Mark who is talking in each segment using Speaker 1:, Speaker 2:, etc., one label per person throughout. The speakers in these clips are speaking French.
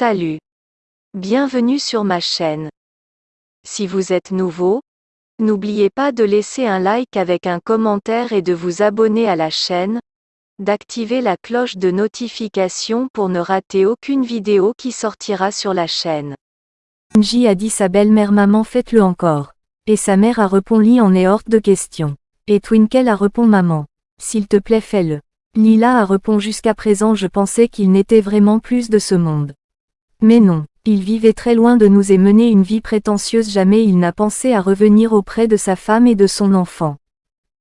Speaker 1: Salut. Bienvenue sur ma chaîne. Si vous êtes nouveau, n'oubliez pas de laisser un like avec un commentaire et de vous abonner à la chaîne, d'activer la cloche de notification pour ne rater aucune vidéo qui sortira sur la chaîne.
Speaker 2: Kunji a dit sa belle-mère maman faites-le encore. Et sa mère a répondu en est hors de question. Et Twinkle a répondu maman. S'il te plaît fais-le. Lila a répondu jusqu'à présent je pensais qu'il n'était vraiment plus de ce monde. Mais non, il vivait très loin de nous et menait une vie prétentieuse jamais il n'a pensé à revenir auprès de sa femme et de son enfant.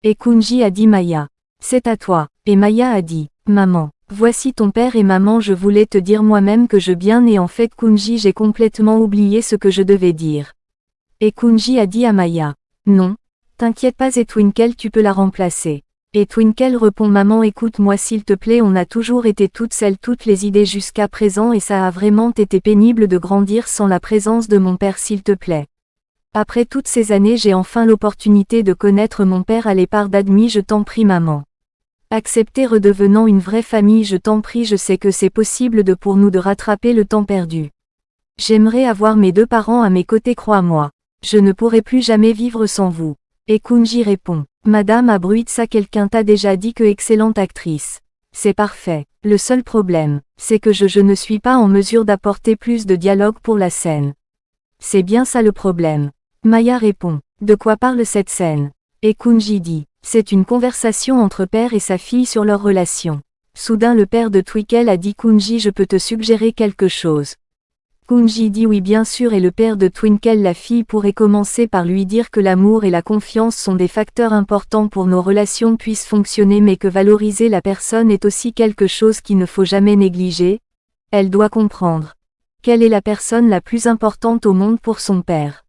Speaker 2: Et Kunji a dit Maya. C'est à toi. Et Maya a dit, Maman, voici ton père et maman je voulais te dire moi-même que je bien et en fait Kunji j'ai complètement oublié ce que je devais dire. Et Kunji a dit à Maya, Non, t'inquiète pas et Twinkle tu peux la remplacer. Et Twinkle répond Maman écoute-moi s'il te plaît on a toujours été toutes celles toutes les idées jusqu'à présent et ça a vraiment été pénible de grandir sans la présence de mon père s'il te plaît. Après toutes ces années j'ai enfin l'opportunité de connaître mon père à l'épart d'admis je t'en prie maman. Accepter redevenant une vraie famille je t'en prie je sais que c'est possible de pour nous de rattraper le temps perdu. J'aimerais avoir mes deux parents à mes côtés crois-moi. Je ne pourrai plus jamais vivre sans vous. Et Kunji répond. Madame Abruitsa quelqu'un t'a déjà dit que excellente actrice. C'est parfait. Le seul problème, c'est que je, je ne suis pas en mesure d'apporter plus de dialogue pour la scène. C'est bien ça le problème. Maya répond. De quoi parle cette scène? Et Kunji dit. C'est une conversation entre père et sa fille sur leur relation. Soudain le père de Twinkle a dit Kunji je peux te suggérer quelque chose. Kunji dit oui bien sûr et le père de Twinkle la fille pourrait commencer par lui dire que l'amour et la confiance sont des facteurs importants pour nos relations puissent fonctionner mais que valoriser la personne est aussi quelque chose qu'il ne faut jamais négliger. Elle doit comprendre. Quelle est la personne la plus importante au monde pour son père?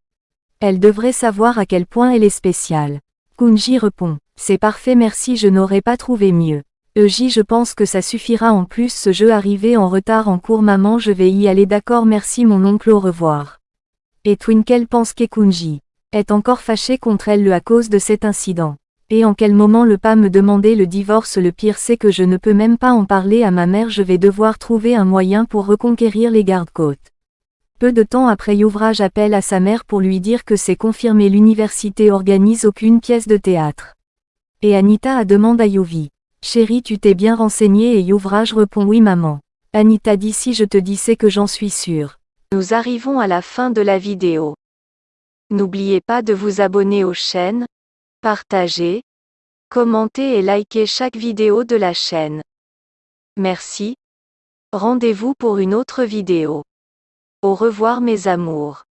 Speaker 2: Elle devrait savoir à quel point elle est spéciale. Kunji répond. C'est parfait merci je n'aurais pas trouvé mieux. Euji je pense que ça suffira en plus ce jeu arrivé en retard en cours maman je vais y aller d'accord merci mon oncle au revoir. Et Twinkle pense qu'Ekunji est encore fâché contre elle le à cause de cet incident. Et en quel moment le pas me demander le divorce le pire c'est que je ne peux même pas en parler à ma mère je vais devoir trouver un moyen pour reconquérir les gardes-côtes. Peu de temps après Youvrage appelle à sa mère pour lui dire que c'est confirmé l'université organise aucune pièce de théâtre. Et Anita a demande à Yuvi. Chérie tu t'es bien renseignée et Youvrage répond oui maman. Anita dit si je te dis c'est que j'en suis sûre.
Speaker 1: Nous arrivons à la fin de la vidéo. N'oubliez pas de vous abonner aux chaînes, partager, commenter et liker chaque vidéo de la chaîne. Merci. Rendez-vous pour une autre vidéo. Au revoir mes amours.